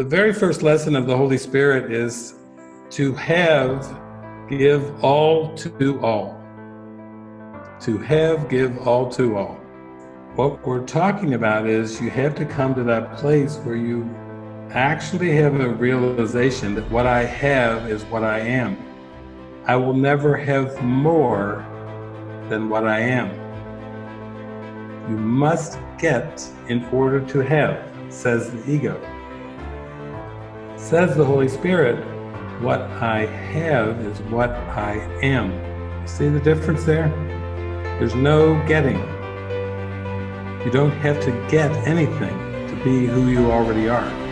The very first lesson of the Holy Spirit is to have, give all to all. To have, give all to all. What we're talking about is you have to come to that place where you actually have a realization that what I have is what I am. I will never have more than what I am. You must get in order to have, says the ego. Says the Holy Spirit, what I have is what I am. See the difference there? There's no getting. You don't have to get anything to be who you already are.